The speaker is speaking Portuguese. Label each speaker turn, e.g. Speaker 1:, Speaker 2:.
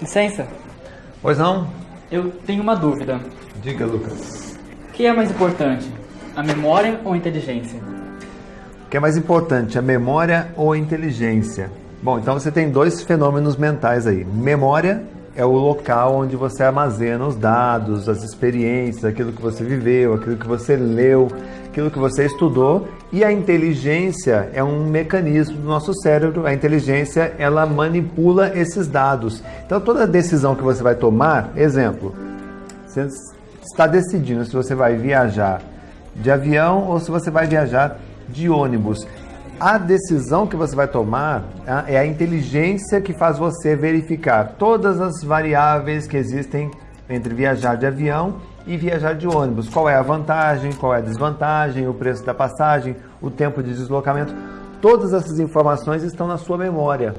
Speaker 1: Licença,
Speaker 2: Pois não?
Speaker 1: eu tenho uma dúvida.
Speaker 2: Diga, Lucas.
Speaker 1: O que é mais importante, a memória ou a inteligência?
Speaker 2: O que é mais importante, a memória ou a inteligência? Bom, então você tem dois fenômenos mentais aí. Memória é o local onde você armazena os dados, as experiências, aquilo que você viveu, aquilo que você leu, aquilo que você estudou. E a inteligência é um mecanismo do nosso cérebro. A inteligência, ela manipula esses dados. Então toda decisão que você vai tomar, exemplo, você está decidindo se você vai viajar de avião ou se você vai viajar de ônibus. A decisão que você vai tomar é a inteligência que faz você verificar todas as variáveis que existem entre viajar de avião e viajar de ônibus. Qual é a vantagem, qual é a desvantagem, o preço da passagem, o tempo de deslocamento. Todas essas informações estão na sua memória.